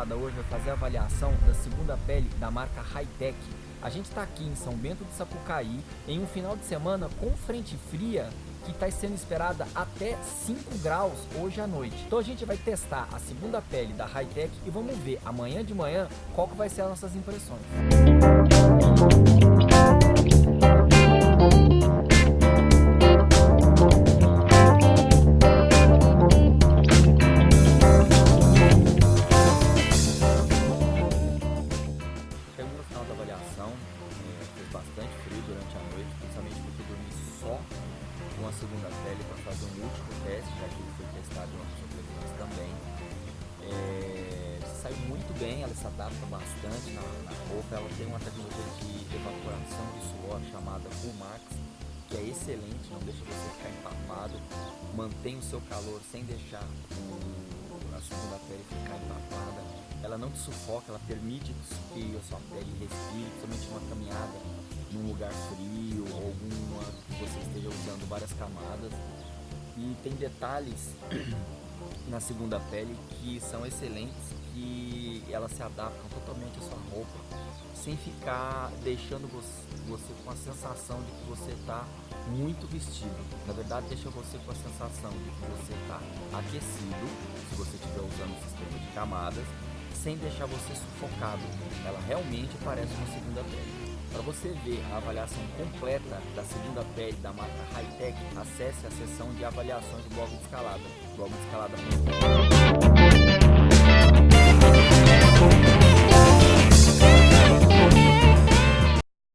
Escalada hoje vai fazer a avaliação da segunda pele da marca Hightech. A gente está aqui em São Bento de Sapucaí em um final de semana com frente fria que está sendo esperada até 5 graus hoje à noite. Então a gente vai testar a segunda pele da Hightech e vamos ver amanhã de manhã qual que vai ser as nossas impressões. Chegamos bastante frio durante a noite, principalmente porque dormi só com a segunda pele para fazer um último teste, já que ele foi testado em outras ocasiões também. É, saiu muito bem, ela se adapta bastante na, na roupa, ela tem uma tecnologia de evaporação de suor chamada Max, que é excelente, não deixa você ficar empapado, mantém o seu calor sem deixar a segunda pele ficar empapada. Ela não te sufoca, ela permite que a sua pele respire, principalmente uma caminhada lugar frio ou alguma que você esteja usando várias camadas. E tem detalhes na segunda pele que são excelentes, que elas se adaptam totalmente à sua roupa, sem ficar deixando você, você com a sensação de que você está muito vestido. Na verdade, deixa você com a sensação de que você está aquecido, se você estiver usando o sistema de camadas, sem deixar você sufocado. Ela realmente parece uma segunda pele. Para você ver a avaliação completa da segunda pele da marca Hightech, acesse a seção de avaliações do blog de escalada, blog de escalada.